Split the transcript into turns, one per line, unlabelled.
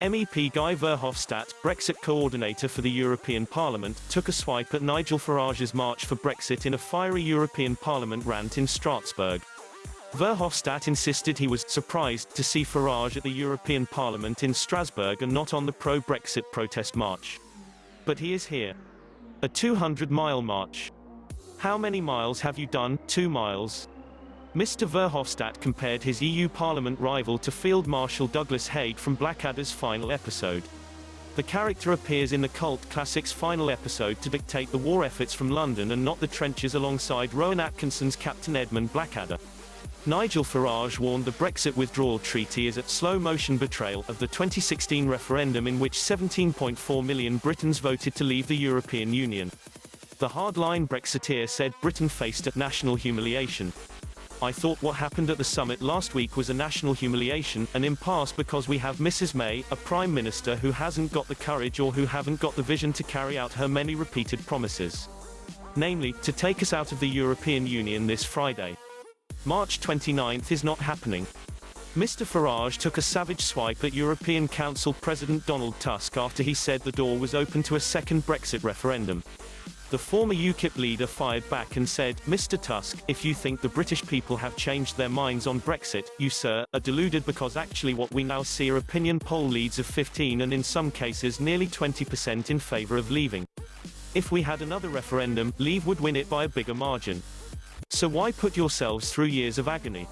MEP Guy Verhofstadt, Brexit coordinator for the European Parliament, took a swipe at Nigel Farage's March for Brexit in a fiery European Parliament rant in Strasbourg. Verhofstadt insisted he was surprised to see Farage at the European Parliament in Strasbourg and not on the pro-Brexit protest march. But he is here. A 200-mile march. How many miles have you done? Two miles. Mr. Verhofstadt compared his EU Parliament rival to Field Marshal Douglas Haig from Blackadder's final episode. The character appears in the cult classic's final episode to dictate the war efforts from London and not the trenches alongside Rowan Atkinson's Captain Edmund Blackadder. Nigel Farage warned the Brexit withdrawal treaty is a slow-motion betrayal of the 2016 referendum in which 17.4 million Britons voted to leave the European Union. The hardline Brexiteer said Britain faced a national humiliation. I thought what happened at the summit last week was a national humiliation, an impasse because we have Mrs. May, a Prime Minister who hasn't got the courage or who haven't got the vision to carry out her many repeated promises. Namely, to take us out of the European Union this Friday. March 29th is not happening. Mr. Farage took a savage swipe at European Council President Donald Tusk after he said the door was open to a second Brexit referendum. The former UKIP leader fired back and said, Mr. Tusk, if you think the British people have changed their minds on Brexit, you, sir, are deluded because actually what we now see are opinion poll leads of 15 and in some cases nearly 20% in favour of leaving. If we had another referendum, Leave would win it by a bigger margin. So why put yourselves through years of agony?